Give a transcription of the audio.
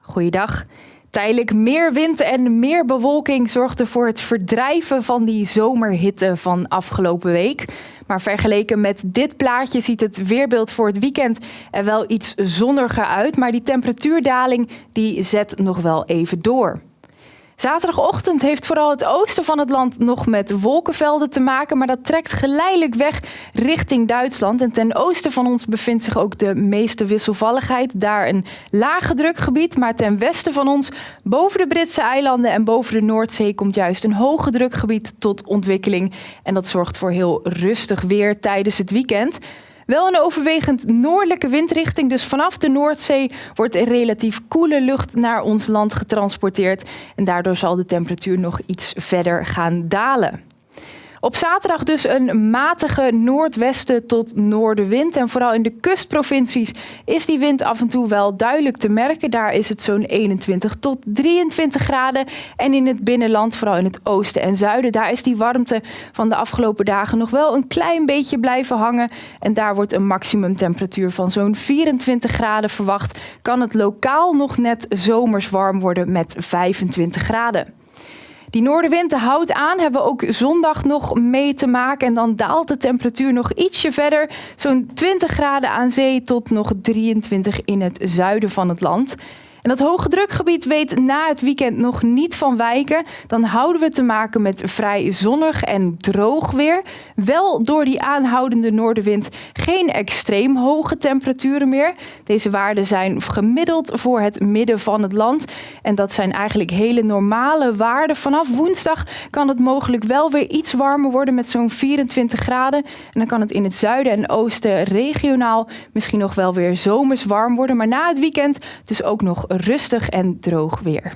Goeiedag. Tijdelijk meer wind en meer bewolking zorgde voor het verdrijven van die zomerhitte van afgelopen week. Maar vergeleken met dit plaatje ziet het weerbeeld voor het weekend er wel iets zonniger uit. Maar die temperatuurdaling die zet nog wel even door. Zaterdagochtend heeft vooral het oosten van het land nog met wolkenvelden te maken, maar dat trekt geleidelijk weg richting Duitsland. En ten oosten van ons bevindt zich ook de meeste wisselvalligheid. Daar een lage drukgebied, maar ten westen van ons, boven de Britse eilanden en boven de Noordzee, komt juist een hoge drukgebied tot ontwikkeling. En dat zorgt voor heel rustig weer tijdens het weekend. Wel een overwegend noordelijke windrichting, dus vanaf de Noordzee wordt relatief koele lucht naar ons land getransporteerd. En daardoor zal de temperatuur nog iets verder gaan dalen. Op zaterdag dus een matige noordwesten tot noordenwind. En vooral in de kustprovincies is die wind af en toe wel duidelijk te merken. Daar is het zo'n 21 tot 23 graden. En in het binnenland, vooral in het oosten en zuiden, daar is die warmte van de afgelopen dagen nog wel een klein beetje blijven hangen. En daar wordt een maximumtemperatuur van zo'n 24 graden verwacht. Kan het lokaal nog net zomers warm worden met 25 graden. Die noordenwind houdt aan, hebben we ook zondag nog mee te maken. En dan daalt de temperatuur nog ietsje verder. Zo'n 20 graden aan zee tot nog 23 in het zuiden van het land. En dat hoge drukgebied weet na het weekend nog niet van wijken. Dan houden we te maken met vrij zonnig en droog weer. Wel door die aanhoudende noordenwind geen extreem hoge temperaturen meer. Deze waarden zijn gemiddeld voor het midden van het land. En dat zijn eigenlijk hele normale waarden. Vanaf woensdag kan het mogelijk wel weer iets warmer worden met zo'n 24 graden. En dan kan het in het zuiden en oosten regionaal misschien nog wel weer zomers warm worden. Maar na het weekend dus ook nog rustig en droog weer.